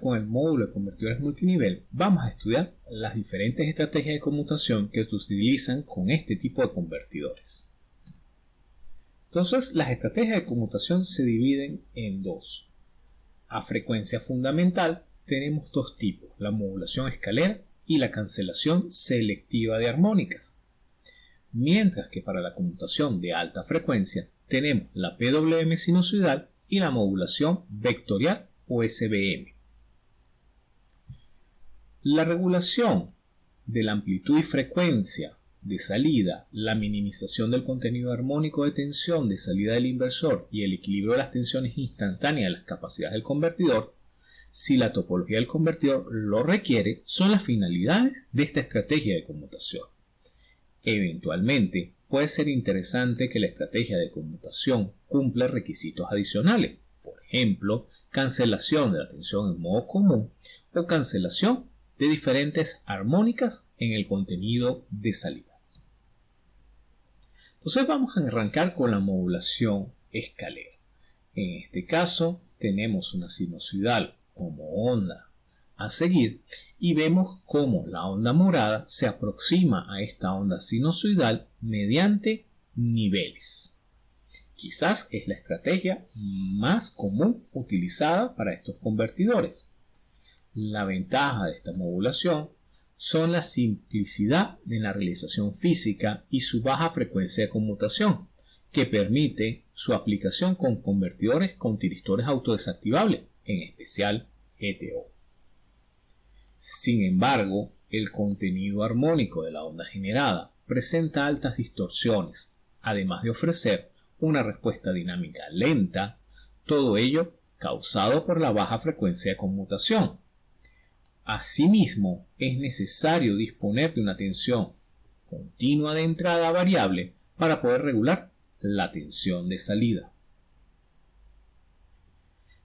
con el módulo de convertidores multinivel, vamos a estudiar las diferentes estrategias de conmutación que se utilizan con este tipo de convertidores. Entonces, las estrategias de conmutación se dividen en dos. A frecuencia fundamental tenemos dos tipos, la modulación escalera y la cancelación selectiva de armónicas. Mientras que para la conmutación de alta frecuencia tenemos la PWM sinusoidal y la modulación vectorial o SBM. La regulación de la amplitud y frecuencia de salida, la minimización del contenido armónico de tensión de salida del inversor y el equilibrio de las tensiones instantáneas de las capacidades del convertidor, si la topología del convertidor lo requiere, son las finalidades de esta estrategia de conmutación. Eventualmente, puede ser interesante que la estrategia de conmutación cumpla requisitos adicionales, por ejemplo, cancelación de la tensión en modo común o cancelación de diferentes armónicas en el contenido de salida. Entonces vamos a arrancar con la modulación escalera. En este caso tenemos una sinusoidal como onda a seguir y vemos cómo la onda morada se aproxima a esta onda sinusoidal mediante niveles. Quizás es la estrategia más común utilizada para estos convertidores. La ventaja de esta modulación son la simplicidad de la realización física y su baja frecuencia de conmutación, que permite su aplicación con convertidores con tiristores autodesactivables, en especial GTO. Sin embargo, el contenido armónico de la onda generada presenta altas distorsiones, además de ofrecer una respuesta dinámica lenta, todo ello causado por la baja frecuencia de conmutación, Asimismo, es necesario disponer de una tensión continua de entrada variable para poder regular la tensión de salida.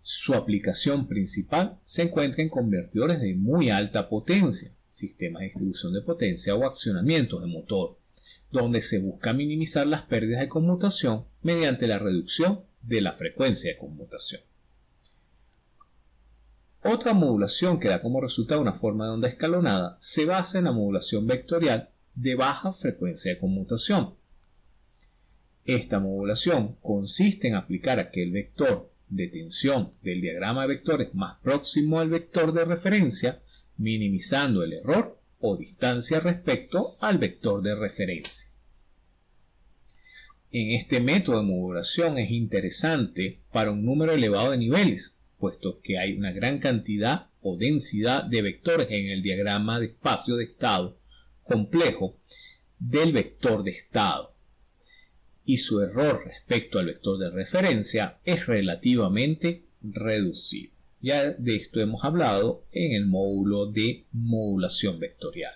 Su aplicación principal se encuentra en convertidores de muy alta potencia, sistemas de distribución de potencia o accionamientos de motor, donde se busca minimizar las pérdidas de conmutación mediante la reducción de la frecuencia de conmutación. Otra modulación que da como resultado una forma de onda escalonada se basa en la modulación vectorial de baja frecuencia de conmutación. Esta modulación consiste en aplicar aquel vector de tensión del diagrama de vectores más próximo al vector de referencia, minimizando el error o distancia respecto al vector de referencia. En este método de modulación es interesante para un número elevado de niveles, puesto que hay una gran cantidad o densidad de vectores en el diagrama de espacio de estado complejo del vector de estado y su error respecto al vector de referencia es relativamente reducido. Ya de esto hemos hablado en el módulo de modulación vectorial.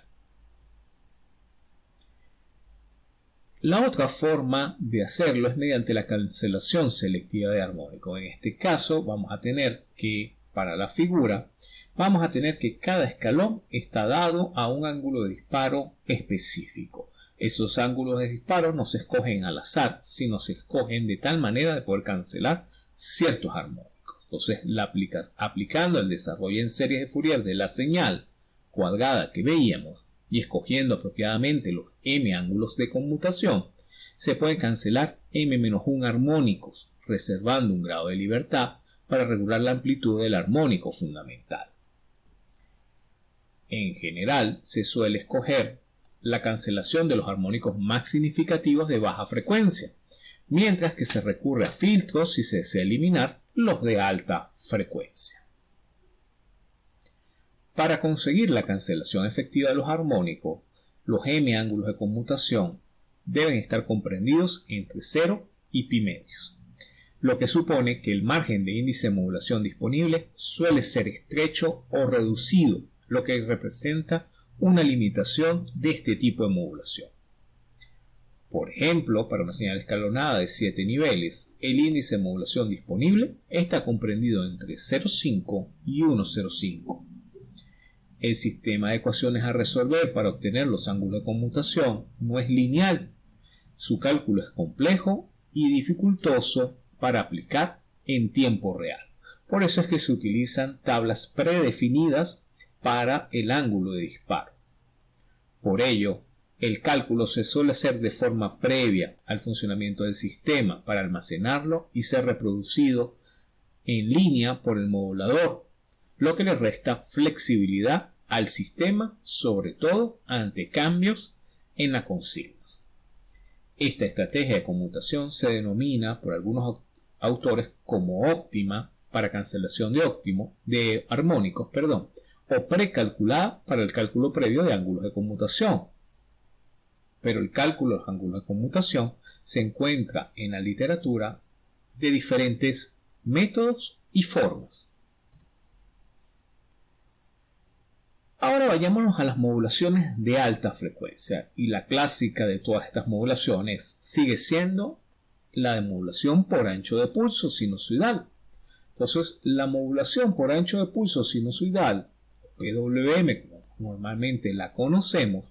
La otra forma de hacerlo es mediante la cancelación selectiva de armónico. En este caso vamos a tener que, para la figura, vamos a tener que cada escalón está dado a un ángulo de disparo específico. Esos ángulos de disparo no se escogen al azar, sino se escogen de tal manera de poder cancelar ciertos armónicos. Entonces, aplicando el desarrollo en serie de Fourier de la señal cuadrada que veíamos y escogiendo apropiadamente los m ángulos de conmutación, se puede cancelar m-1 armónicos, reservando un grado de libertad para regular la amplitud del armónico fundamental. En general, se suele escoger la cancelación de los armónicos más significativos de baja frecuencia, mientras que se recurre a filtros si se desea eliminar los de alta frecuencia. Para conseguir la cancelación efectiva de los armónicos, los m ángulos de conmutación deben estar comprendidos entre 0 y pi medios, lo que supone que el margen de índice de modulación disponible suele ser estrecho o reducido, lo que representa una limitación de este tipo de modulación. Por ejemplo, para una señal escalonada de 7 niveles, el índice de modulación disponible está comprendido entre 0,5 y 1,05 el sistema de ecuaciones a resolver para obtener los ángulos de conmutación no es lineal. Su cálculo es complejo y dificultoso para aplicar en tiempo real. Por eso es que se utilizan tablas predefinidas para el ángulo de disparo. Por ello, el cálculo se suele hacer de forma previa al funcionamiento del sistema para almacenarlo y ser reproducido en línea por el modulador, lo que le resta flexibilidad al sistema, sobre todo ante cambios en las consignas. Esta estrategia de conmutación se denomina por algunos autores como óptima para cancelación de óptimo, de armónicos, perdón, o precalculada para el cálculo previo de ángulos de conmutación. Pero el cálculo de los ángulos de conmutación se encuentra en la literatura de diferentes métodos y formas. Ahora vayámonos a las modulaciones de alta frecuencia y la clásica de todas estas modulaciones sigue siendo la de modulación por ancho de pulso sinusoidal. Entonces, la modulación por ancho de pulso sinusoidal, PWM, como normalmente la conocemos,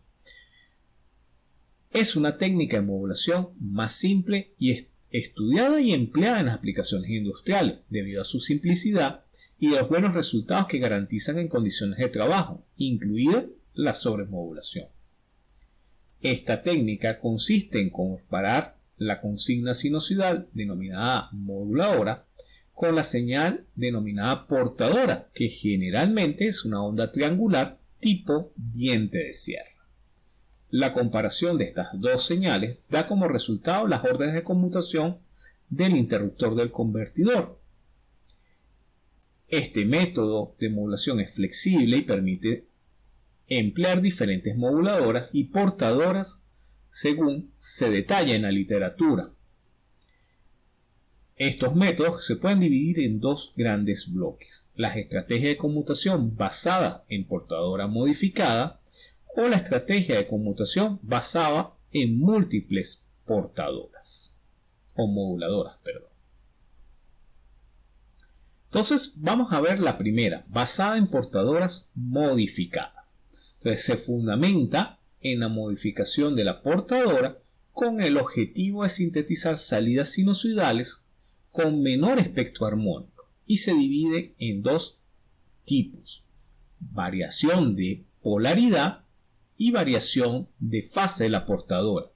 es una técnica de modulación más simple y estudiada y empleada en las aplicaciones industriales debido a su simplicidad y los buenos resultados que garantizan en condiciones de trabajo, incluida la sobremodulación. Esta técnica consiste en comparar la consigna sinusoidal denominada moduladora con la señal denominada portadora, que generalmente es una onda triangular tipo diente de sierra. La comparación de estas dos señales da como resultado las órdenes de conmutación del interruptor del convertidor, este método de modulación es flexible y permite emplear diferentes moduladoras y portadoras según se detalla en la literatura. Estos métodos se pueden dividir en dos grandes bloques, las estrategias de conmutación basada en portadora modificada o la estrategia de conmutación basada en múltiples portadoras o moduladoras, perdón. Entonces vamos a ver la primera, basada en portadoras modificadas. Entonces se fundamenta en la modificación de la portadora con el objetivo de sintetizar salidas sinusoidales con menor espectro armónico y se divide en dos tipos, variación de polaridad y variación de fase de la portadora,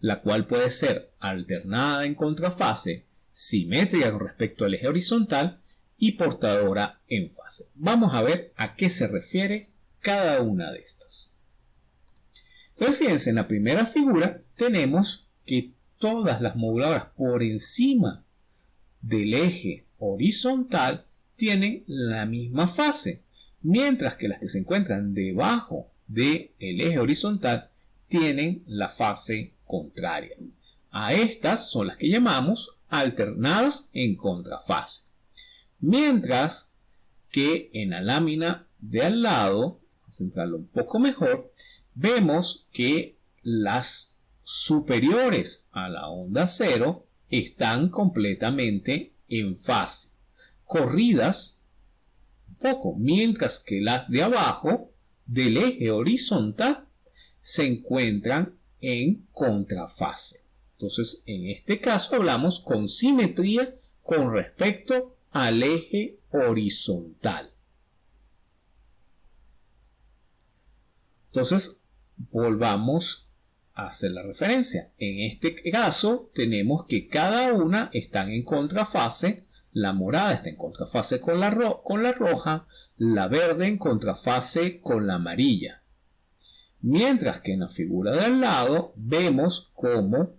la cual puede ser alternada en contrafase, simétrica con respecto al eje horizontal y portadora en fase. Vamos a ver a qué se refiere cada una de estas. Entonces fíjense, en la primera figura tenemos que todas las moduladoras por encima del eje horizontal tienen la misma fase, mientras que las que se encuentran debajo del eje horizontal tienen la fase contraria. A estas son las que llamamos alternadas en contrafase. Mientras que en la lámina de al lado, centrarlo un poco mejor, vemos que las superiores a la onda cero están completamente en fase, corridas un poco, mientras que las de abajo del eje horizontal se encuentran en contrafase. Entonces, en este caso hablamos con simetría con respecto al eje horizontal. Entonces, volvamos a hacer la referencia. En este caso, tenemos que cada una están en contrafase. La morada está en contrafase con la, con la roja, la verde en contrafase con la amarilla. Mientras que en la figura de al lado vemos cómo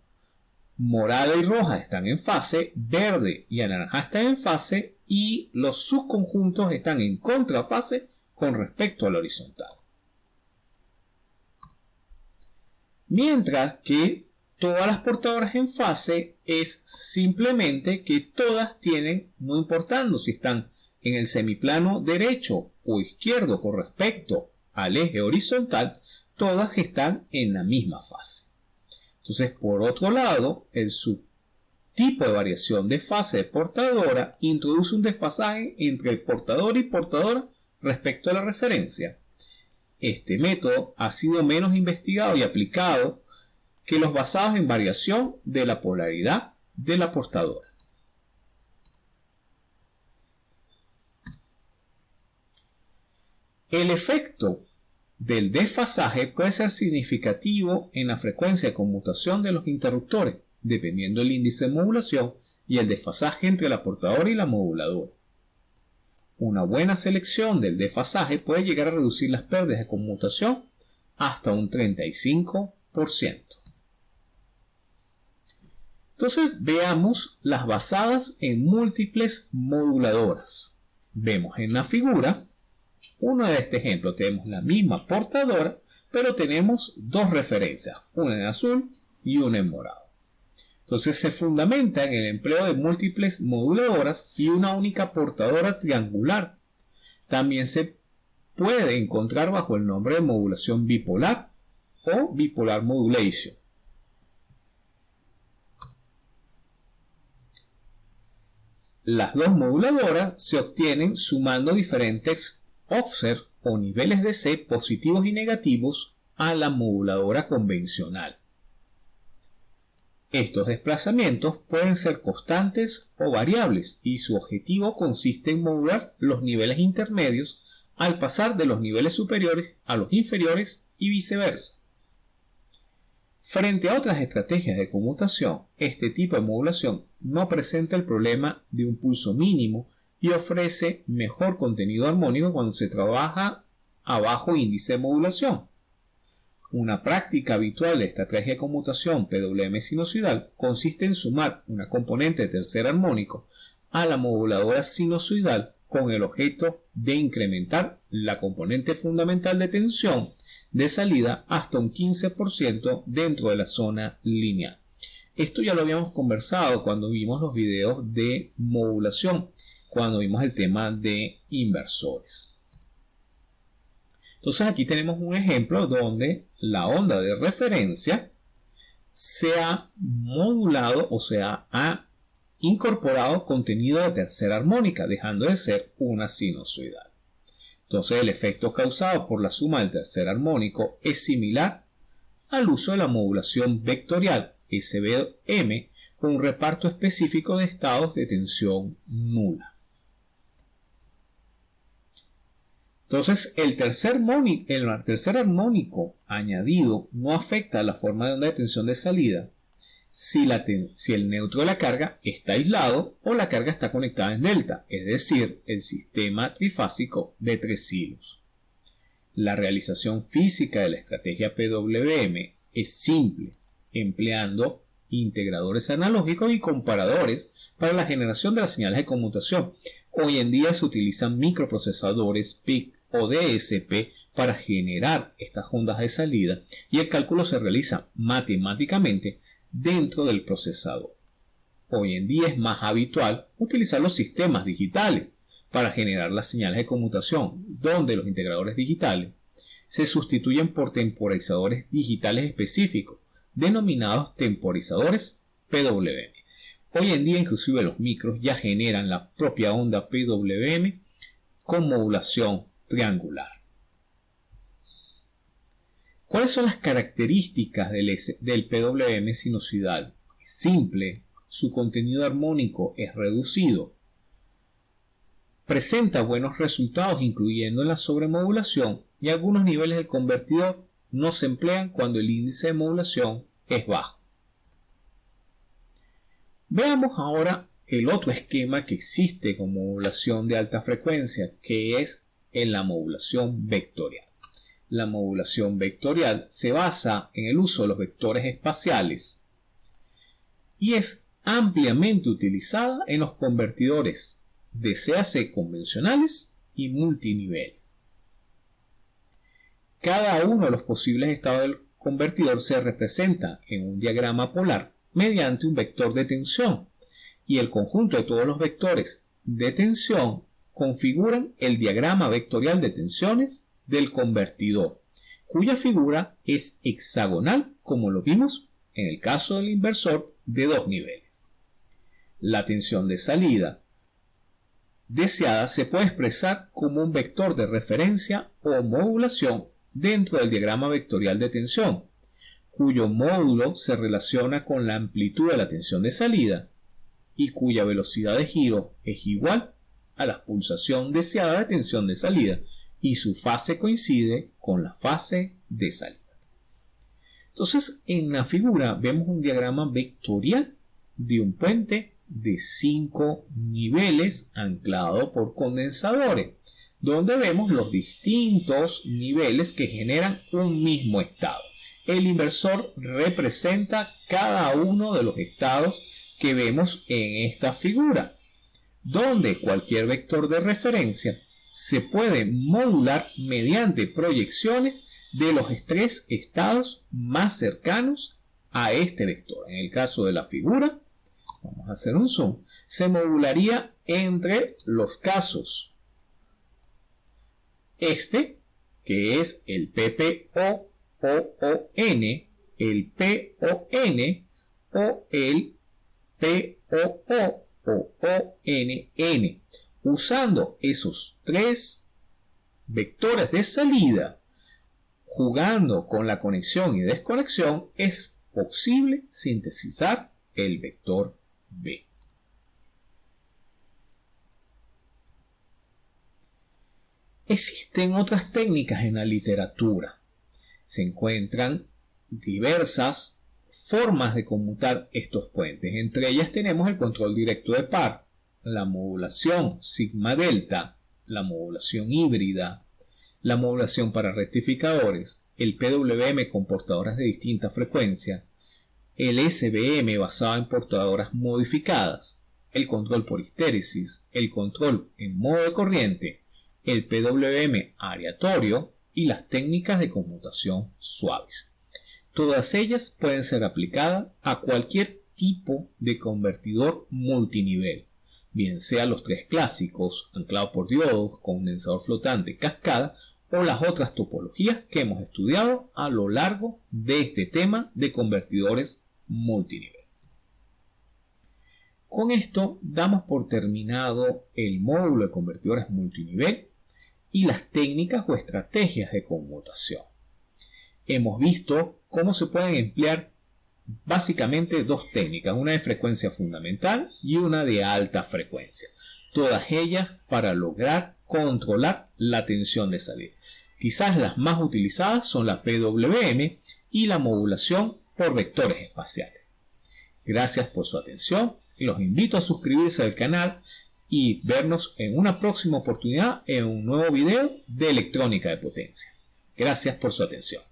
morada y roja están en fase, verde y naranja están en fase y los subconjuntos están en contrafase con respecto al horizontal. Mientras que todas las portadoras en fase es simplemente que todas tienen, no importando si están en el semiplano derecho o izquierdo con respecto al eje horizontal, todas están en la misma fase. Entonces, por otro lado, el subtipo de variación de fase de portadora introduce un desfasaje entre el portador y portadora respecto a la referencia. Este método ha sido menos investigado y aplicado que los basados en variación de la polaridad de la portadora. El efecto del desfasaje puede ser significativo en la frecuencia de conmutación de los interruptores, dependiendo del índice de modulación y el desfasaje entre la portadora y la moduladora. Una buena selección del desfasaje puede llegar a reducir las pérdidas de conmutación hasta un 35%. Entonces veamos las basadas en múltiples moduladoras. Vemos en la figura, uno de este ejemplo, tenemos la misma portadora, pero tenemos dos referencias, una en azul y una en morado. Entonces se fundamenta en el empleo de múltiples moduladoras y una única portadora triangular. También se puede encontrar bajo el nombre de modulación bipolar o bipolar modulation. Las dos moduladoras se obtienen sumando diferentes offset o niveles de C positivos y negativos a la moduladora convencional. Estos desplazamientos pueden ser constantes o variables y su objetivo consiste en modular los niveles intermedios al pasar de los niveles superiores a los inferiores y viceversa. Frente a otras estrategias de conmutación, este tipo de modulación no presenta el problema de un pulso mínimo y ofrece mejor contenido armónico cuando se trabaja a bajo índice de modulación. Una práctica habitual de estrategia de conmutación PWM sinusoidal consiste en sumar una componente de tercer armónico a la moduladora sinusoidal con el objeto de incrementar la componente fundamental de tensión de salida hasta un 15% dentro de la zona lineal. Esto ya lo habíamos conversado cuando vimos los videos de modulación, cuando vimos el tema de inversores. Entonces aquí tenemos un ejemplo donde la onda de referencia se ha modulado o sea ha incorporado contenido de tercera armónica, dejando de ser una sinusoidal. Entonces el efecto causado por la suma del tercer armónico es similar al uso de la modulación vectorial SBM con un reparto específico de estados de tensión nula. Entonces, el tercer, el tercer armónico añadido no afecta la forma de onda de tensión de salida si, si, el neutro de la carga está aislado o la carga está conectada en delta, es decir, el sistema trifásico de tres hilos. La realización física de la estrategia PWM es simple, empleando integradores analógicos y comparadores para la generación de las señales de conmutación. Hoy en día se utilizan microprocesadores PIC o DSP para generar estas ondas de salida y el cálculo se realiza matemáticamente dentro del procesador. Hoy en día es más habitual utilizar los sistemas digitales para generar las señales de conmutación, donde los integradores digitales se sustituyen por temporizadores digitales específicos, denominados temporizadores PWM. Hoy en día inclusive los micros ya generan la propia onda PWM con modulación triangular. ¿Cuáles son las características del, PWM sinusoidal? Es simple, su contenido armónico es reducido, presenta buenos resultados incluyendo la sobremodulación y algunos niveles del convertidor no se emplean cuando el índice de modulación es bajo. Veamos ahora el otro esquema que existe con modulación de alta frecuencia, que es en la modulación vectorial. La modulación vectorial se basa en el uso de los vectores espaciales y es ampliamente utilizada en los convertidores de CAC convencionales y multinivel. Cada uno de los posibles estados del convertidor se representa en un diagrama polar mediante un vector de tensión y el conjunto de todos los vectores de tensión configuran el diagrama vectorial de tensiones del convertidor, cuya figura es hexagonal como lo vimos en el caso del inversor de dos niveles. La tensión de salida deseada se puede expresar como un vector de referencia o modulación dentro del diagrama vectorial de tensión, cuyo módulo se relaciona con la amplitud de la tensión de salida y cuya velocidad de giro es igual a la pulsación deseada de tensión de salida, y su fase coincide con la fase de salida. Entonces, en la figura vemos un diagrama vectorial de un puente de 5 niveles anclado por condensadores, donde vemos los distintos niveles que generan un mismo estado. El inversor representa cada uno de los estados que vemos en esta figura, donde cualquier vector de referencia se puede modular mediante proyecciones de los tres estados más cercanos a este vector. En el caso de la figura, vamos a hacer un zoom, se modularía entre los casos este, que es el PPO o N, el PON o el POO o ONN. Usando esos tres vectores de salida, jugando con la conexión y desconexión, es posible sintetizar el vector B. Existen otras técnicas en la literatura. Se encuentran diversas formas de conmutar estos puentes. Entre ellas tenemos el control directo de par, la modulación sigma delta, la modulación híbrida, la modulación para rectificadores, el PWM con portadoras de distinta frecuencia, el SBM basado en portadoras modificadas, el control por histéresis, el control en modo de corriente, el PWM aleatorio y las técnicas de conmutación suaves. Todas ellas pueden ser aplicadas a cualquier tipo de convertidor multinivel, bien sea los tres clásicos, anclados por diodos, condensador flotante, cascada, o las otras topologías que hemos estudiado a lo largo de este tema de convertidores multinivel. Con esto damos por terminado el módulo de convertidores multinivel y las técnicas o estrategias de conmutación. Hemos visto cómo se pueden emplear básicamente dos técnicas, una de frecuencia fundamental y una de alta frecuencia, todas ellas para lograr controlar la tensión de salida. Quizás las más utilizadas son la PWM y la modulación por vectores espaciales. Gracias por su atención los invito a suscribirse al canal y vernos en una próxima oportunidad en un nuevo video de electrónica de potencia. Gracias por su atención.